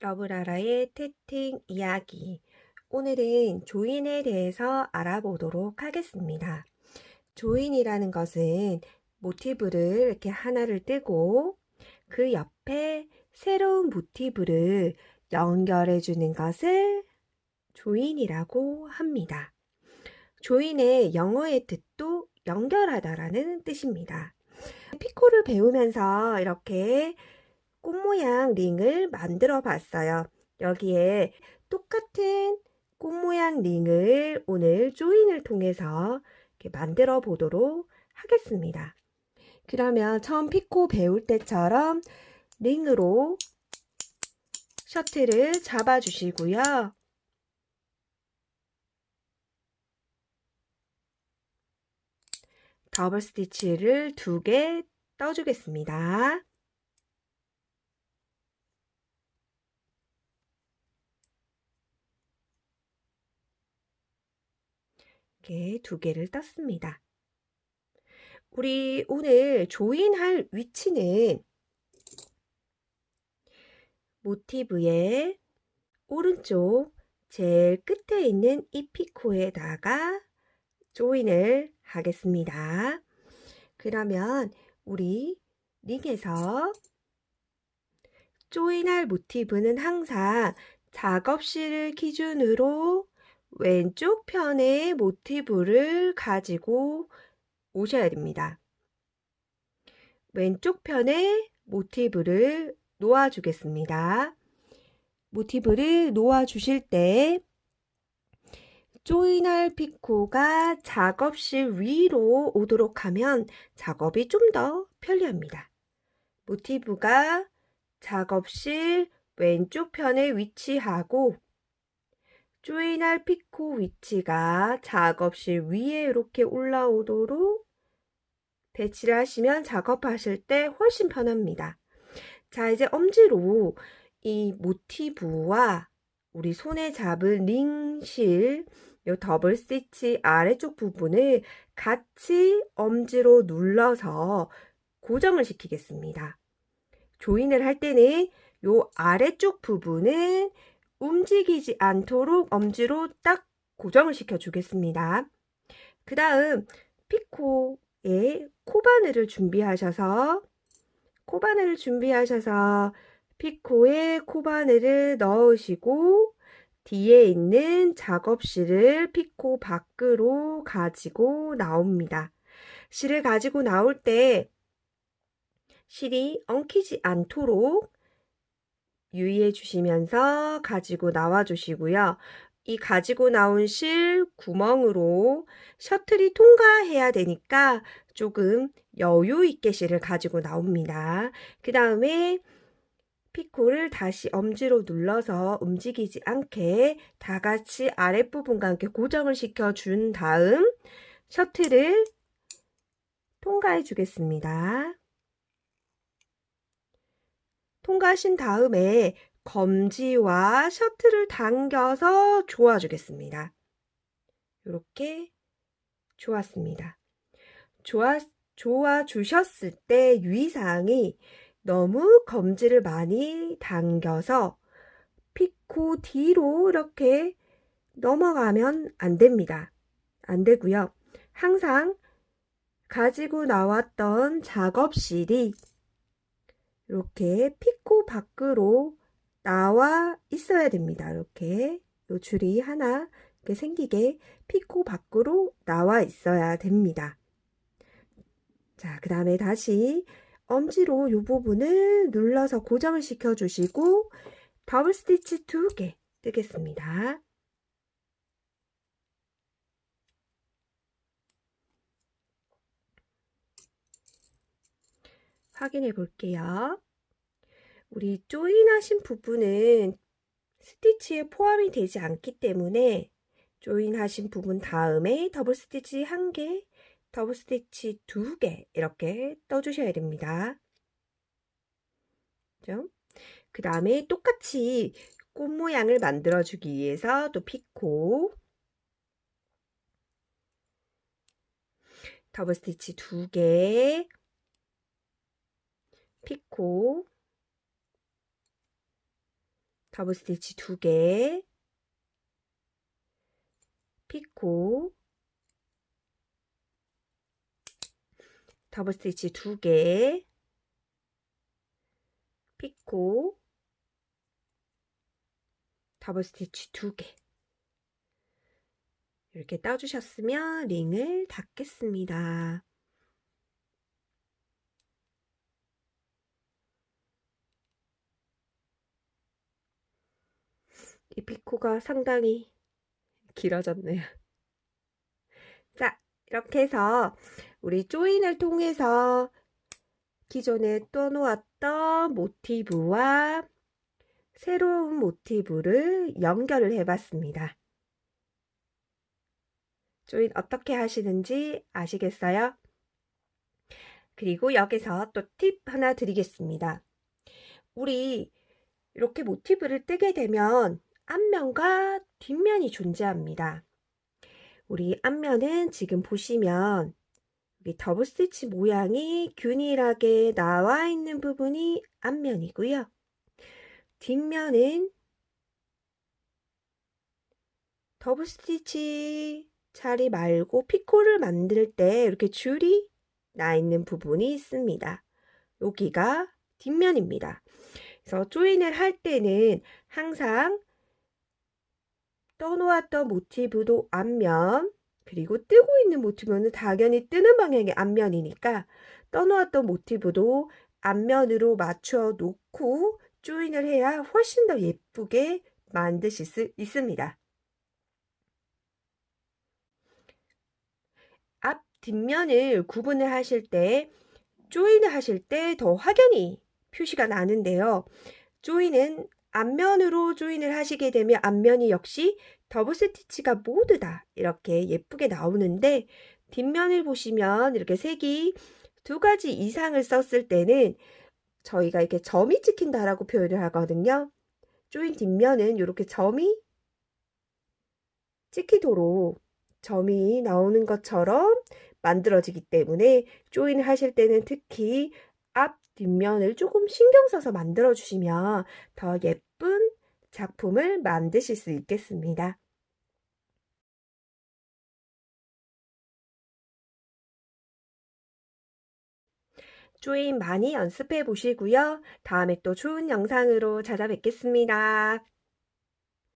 러브라라의 태팅 이야기. 오늘은 조인에 대해서 알아보도록 하겠습니다. 조인이라는 것은 모티브를 이렇게 하나를 뜨고 그 옆에 새로운 모티브를 연결해 주는 것을 조인이라고 합니다. 조인의 영어의 뜻도 연결하다라는 뜻입니다. 피코를 배우면서 이렇게 꽃 모양 링을 만들어 봤어요. 여기에 똑같은 꽃 모양 링을 오늘 조인을 통해서 만들어 보도록 하겠습니다. 그러면 처음 피코 배울 때처럼 링으로 셔틀을 잡아 주시고요. 더블 스티치를 두 개 떠주겠습니다. 이렇게 두 개를 떴습니다. 우리 오늘 조인할 위치는 모티브의 오른쪽 제일 끝에 있는 이 피코에다가 조인을 하겠습니다. 그러면 우리 링에서 조인할 모티브는 항상 작업실을 기준으로 왼쪽 편의 모티브를 가지고 오셔야 됩니다. 왼쪽 편에 모티브를 놓아 주겠습니다. 모티브를 놓아 주실 때 조인할 피코가 작업실 위로 오도록 하면 작업이 좀 더 편리합니다. 모티브가 작업실 왼쪽 편에 위치하고 조인할 피코 위치가 작업실 위에 이렇게 올라오도록 배치를 하시면 작업하실 때 훨씬 편합니다. 자 이제 엄지로 이 모티브와 우리 손에 잡은 링실 요 더블 스티치 아래쪽 부분을 같이 엄지로 눌러서 고정을 시키겠습니다. 조인을 할 때는 요 아래쪽 부분은 움직이지 않도록 엄지로 딱 고정을 시켜 주겠습니다. 그 다음 피코에 코바늘을 준비하셔서 코바늘을 준비하셔서 피코에 코바늘을 넣으시고 뒤에 있는 작업실을 피코 밖으로 가지고 나옵니다. 실을 가지고 나올 때 실이 엉키지 않도록 유의해 주시면서 가지고 나와 주시고요. 이 가지고 나온 실 구멍으로 셔틀이 통과해야 되니까 조금 여유 있게 실을 가지고 나옵니다. 그 다음에 피코를 다시 엄지로 눌러서 움직이지 않게 다 같이 아랫부분과 함께 고정을 시켜 준 다음 셔틀을 통과해 주겠습니다. 통과하신 다음에 검지와 셔틀을 당겨서 조아주겠습니다. 이렇게 조았습니다. 조아, 조아 주셨을 때 유의사항이 너무 검지를 많이 당겨서 피코 뒤로 이렇게 넘어가면 안 됩니다. 안 되고요. 항상 가지고 나왔던 작업실이 이렇게 피코 밖으로 나와 있어야 됩니다. 이렇게 요 줄이 하나 이렇게 생기게 피코 밖으로 나와 있어야 됩니다. 자, 그 다음에 다시 엄지로 이 부분을 눌러서 고정을 시켜 주시고 더블 스티치 두 개 뜨겠습니다. 확인해 볼게요. 우리 join하신 부분은 스티치에 포함이 되지 않기 때문에 join하신 부분 다음에 더블 스티치 한 개, 더블 스티치 두개 이렇게 떠주셔야 됩니다. 그 다음에 똑같이 꽃 모양을 만들어 주기 위해서 또 피코 더블 스티치 두 개, 피코. 더블 스티치 2개, 피코, 더블 스티치 2개, 피코, 더블 스티치 2개. 이렇게 따주셨으면 링을 닫겠습니다. 이 피코가 상당히 길어졌네요. 자, 이렇게 해서 우리 조인을 통해서 기존에 떠놓았던 모티브와 새로운 모티브를 연결을 해봤습니다. 조인 어떻게 하시는지 아시겠어요? 그리고 여기서 또 팁 하나 드리겠습니다. 우리 이렇게 모티브를 뜨게 되면 앞면과 뒷면이 존재합니다. 우리 앞면은 지금 보시면 여기 더블 스티치 모양이 균일하게 나와 있는 부분이 앞면이고요. 뒷면은 더블 스티치 자리 말고 피코를 만들 때 이렇게 줄이 나 있는 부분이 있습니다. 여기가 뒷면입니다. 그래서 조인을 할 때는 항상 떠놓았던 모티브도 앞면 그리고 뜨고 있는 모티브는 당연히 뜨는 방향의 앞면이니까 떠놓았던 모티브도 앞면으로 맞춰 놓고 조인을 해야 훨씬 더 예쁘게 만드실 수 있습니다. 앞 뒷면을 구분을 하실 때 조인을 하실 때 더 확연히 표시가 나는데요. 조인은 앞면으로 조인을 하시게 되면 앞면이 역시 더블 스티치가 모두 다 이렇게 예쁘게 나오는데 뒷면을 보시면 이렇게 색이 두 가지 이상을 썼을 때는 저희가 이렇게 점이 찍힌다라고 표현을 하거든요. 조인 뒷면은 이렇게 점이 찍히도록 점이 나오는 것처럼 만들어지기 때문에 조인을 하실 때는 특히 앞 뒷면을 조금 신경 써서 만들어 주시면 더 예쁜 작품을 만드실 수 있겠습니다. 조인 많이 연습해 보시고요. 다음에 또 좋은 영상으로 찾아뵙겠습니다.